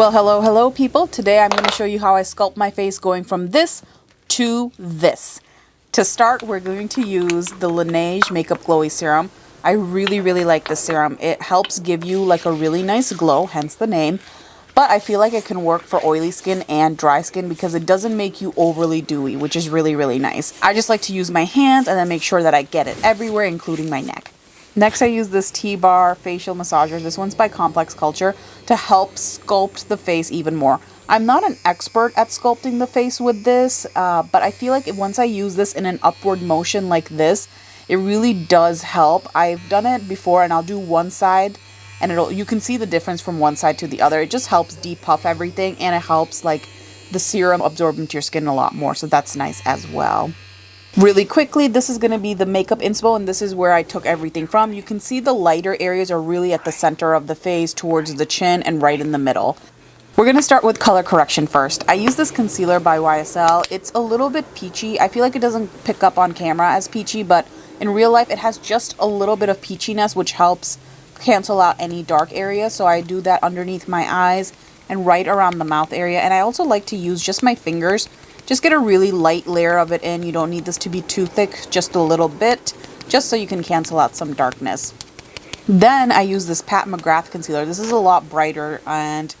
Well, hello, hello people. Today I'm going to show you how I sculpt my face going from this to this. To start, we're going to use the Laneige Makeup Glowy Serum. I really, really like this serum. It helps give you like a really nice glow, hence the name. But I feel like it can work for oily skin and dry skin because it doesn't make you overly dewy, which is really, really nice. I just like to use my hands and then make sure that I get it everywhere, including my neck. Next, I use this T-Bar facial massager. This one's by Complex Culture to help sculpt the face even more. I'm not an expert at sculpting the face with this, uh, but I feel like once I use this in an upward motion like this, it really does help. I've done it before and I'll do one side and it'll you can see the difference from one side to the other. It just helps depuff everything and it helps like the serum absorb into your skin a lot more. So that's nice as well. Really quickly, this is going to be the makeup inspo and this is where I took everything from. You can see the lighter areas are really at the center of the face towards the chin and right in the middle. We're going to start with color correction first. I use this concealer by YSL. It's a little bit peachy. I feel like it doesn't pick up on camera as peachy, but in real life it has just a little bit of peachiness which helps cancel out any dark areas. So I do that underneath my eyes and right around the mouth area. And I also like to use just my fingers just get a really light layer of it in. You don't need this to be too thick, just a little bit, just so you can cancel out some darkness. Then I use this Pat McGrath concealer. This is a lot brighter and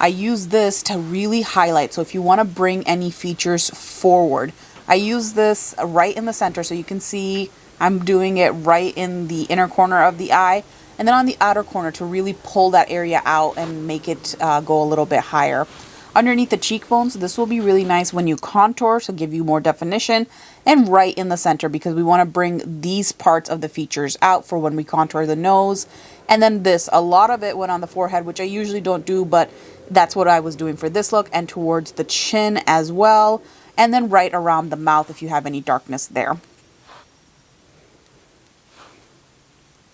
I use this to really highlight. So if you want to bring any features forward, I use this right in the center so you can see I'm doing it right in the inner corner of the eye and then on the outer corner to really pull that area out and make it uh, go a little bit higher underneath the cheekbones. This will be really nice when you contour, so give you more definition, and right in the center because we want to bring these parts of the features out for when we contour the nose. And then this, a lot of it went on the forehead, which I usually don't do, but that's what I was doing for this look, and towards the chin as well, and then right around the mouth if you have any darkness there.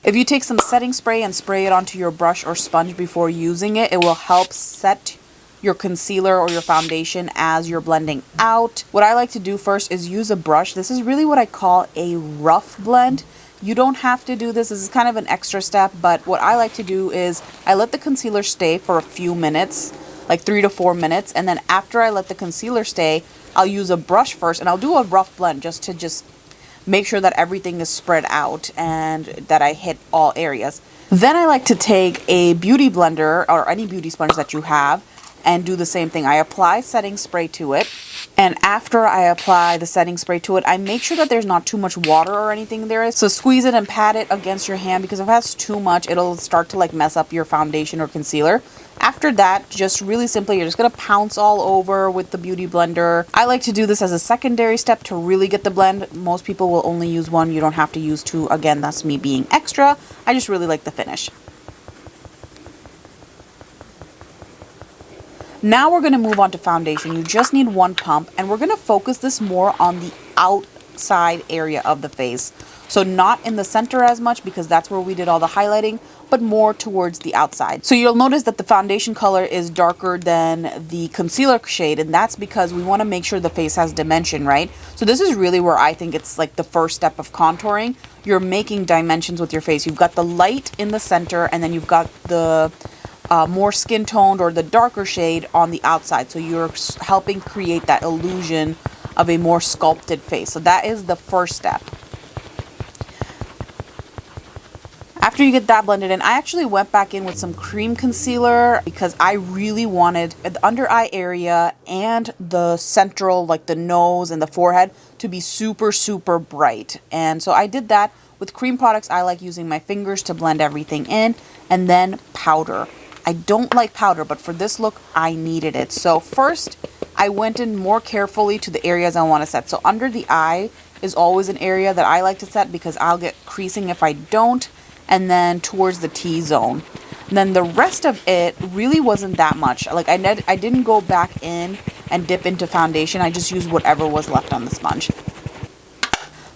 If you take some setting spray and spray it onto your brush or sponge before using it, it will help set your concealer or your foundation as you're blending out. What I like to do first is use a brush. This is really what I call a rough blend. You don't have to do this. This is kind of an extra step, but what I like to do is I let the concealer stay for a few minutes, like three to four minutes. And then after I let the concealer stay, I'll use a brush first and I'll do a rough blend just to just make sure that everything is spread out and that I hit all areas. Then I like to take a beauty blender or any beauty sponge that you have and do the same thing. I apply setting spray to it and after I apply the setting spray to it, I make sure that there's not too much water or anything there. So squeeze it and pat it against your hand because if it has too much, it'll start to like mess up your foundation or concealer. After that, just really simply, you're just going to pounce all over with the Beauty Blender. I like to do this as a secondary step to really get the blend. Most people will only use one. You don't have to use two. Again, that's me being extra. I just really like the finish. Now we're going to move on to foundation. You just need one pump and we're going to focus this more on the outside area of the face. So not in the center as much because that's where we did all the highlighting, but more towards the outside. So you'll notice that the foundation color is darker than the concealer shade and that's because we want to make sure the face has dimension, right? So this is really where I think it's like the first step of contouring. You're making dimensions with your face. You've got the light in the center and then you've got the uh, more skin toned or the darker shade on the outside. So you're helping create that illusion of a more sculpted face. So that is the first step. After you get that blended in, I actually went back in with some cream concealer because I really wanted the under eye area and the central, like the nose and the forehead to be super, super bright. And so I did that. With cream products, I like using my fingers to blend everything in and then powder. I don't like powder, but for this look, I needed it. So first, I went in more carefully to the areas I want to set. So under the eye is always an area that I like to set because I'll get creasing if I don't. And then towards the T-zone. Then the rest of it really wasn't that much. Like I, I didn't go back in and dip into foundation. I just used whatever was left on the sponge.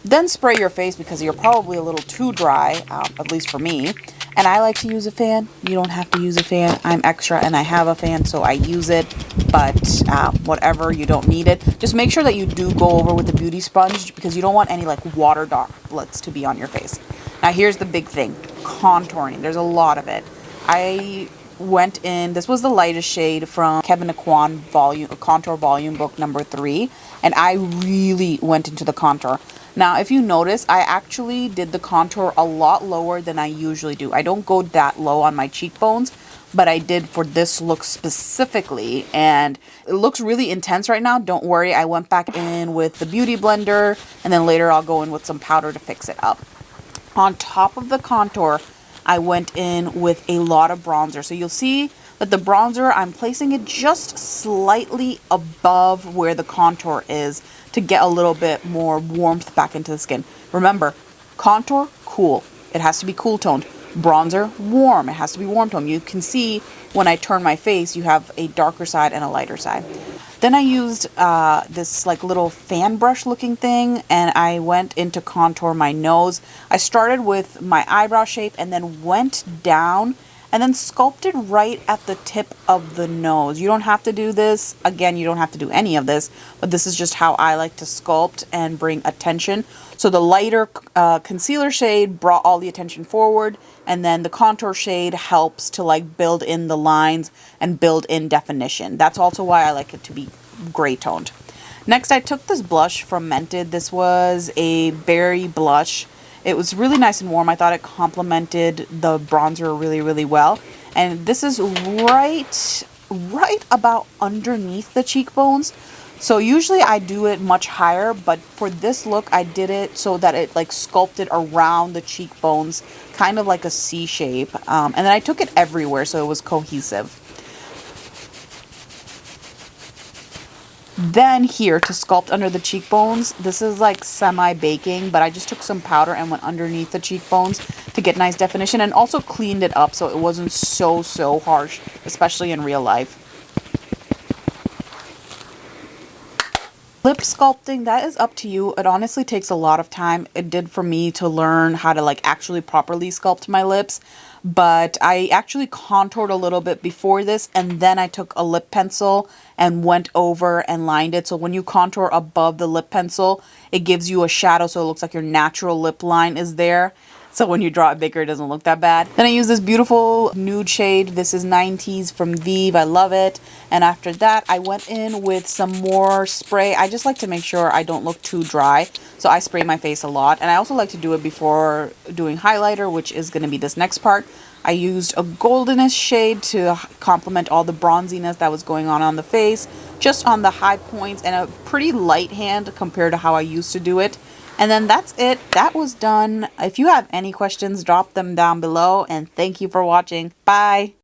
Then spray your face because you're probably a little too dry, uh, at least for me and I like to use a fan. You don't have to use a fan. I'm extra and I have a fan, so I use it, but uh, whatever, you don't need it. Just make sure that you do go over with the beauty sponge because you don't want any like water droplets to be on your face. Now here's the big thing, contouring. There's a lot of it. I went in, this was the lightest shade from Kevyn Aucoin volume, contour volume book number three. And I really went into the contour. Now, if you notice, I actually did the contour a lot lower than I usually do. I don't go that low on my cheekbones, but I did for this look specifically. And it looks really intense right now. Don't worry, I went back in with the Beauty Blender, and then later I'll go in with some powder to fix it up. On top of the contour, I went in with a lot of bronzer. So you'll see that the bronzer, I'm placing it just slightly above where the contour is to get a little bit more warmth back into the skin. Remember, contour, cool. It has to be cool toned. Bronzer, warm. It has to be warm toned. You can see when I turn my face, you have a darker side and a lighter side. Then I used uh, this like little fan brush looking thing and I went into contour my nose. I started with my eyebrow shape and then went down and then sculpted right at the tip of the nose. You don't have to do this. Again, you don't have to do any of this, but this is just how I like to sculpt and bring attention. So the lighter uh, concealer shade brought all the attention forward and then the contour shade helps to like build in the lines and build in definition. That's also why I like it to be gray toned. Next, I took this blush from Mented. This was a berry blush. It was really nice and warm. I thought it complemented the bronzer really, really well. And this is right, right about underneath the cheekbones. So usually I do it much higher, but for this look, I did it so that it like sculpted around the cheekbones, kind of like a C shape. Um, and then I took it everywhere so it was cohesive. Then here to sculpt under the cheekbones, this is like semi-baking, but I just took some powder and went underneath the cheekbones to get nice definition and also cleaned it up so it wasn't so, so harsh, especially in real life. Lip sculpting, that is up to you. It honestly takes a lot of time. It did for me to learn how to like actually properly sculpt my lips. But I actually contoured a little bit before this and then I took a lip pencil and went over and lined it. So when you contour above the lip pencil, it gives you a shadow so it looks like your natural lip line is there. So when you draw it bigger, it doesn't look that bad. Then I use this beautiful nude shade. This is 90s from Vive. I love it. And after that, I went in with some more spray. I just like to make sure I don't look too dry. So I spray my face a lot. And I also like to do it before doing highlighter, which is going to be this next part. I used a goldenish shade to complement all the bronziness that was going on on the face, just on the high points and a pretty light hand compared to how I used to do it. And then that's it. That was done. If you have any questions, drop them down below. And thank you for watching. Bye.